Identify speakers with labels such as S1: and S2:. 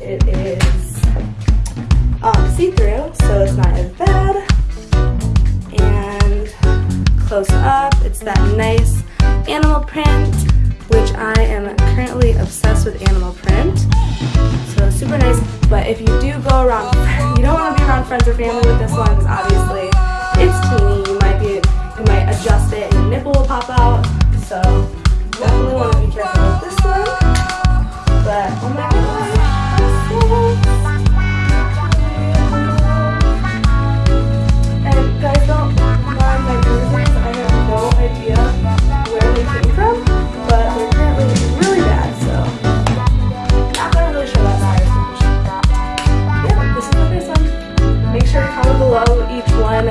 S1: it is um, see-through, so it's not as bad. And close up, it's that nice animal print, which I am currently obsessed with animal print. So super nice, but if you do go around, you don't want to be around friends or family with this one because obviously it's teeny. You might be, you might adjust it and your nipple will pop out. So comment below each one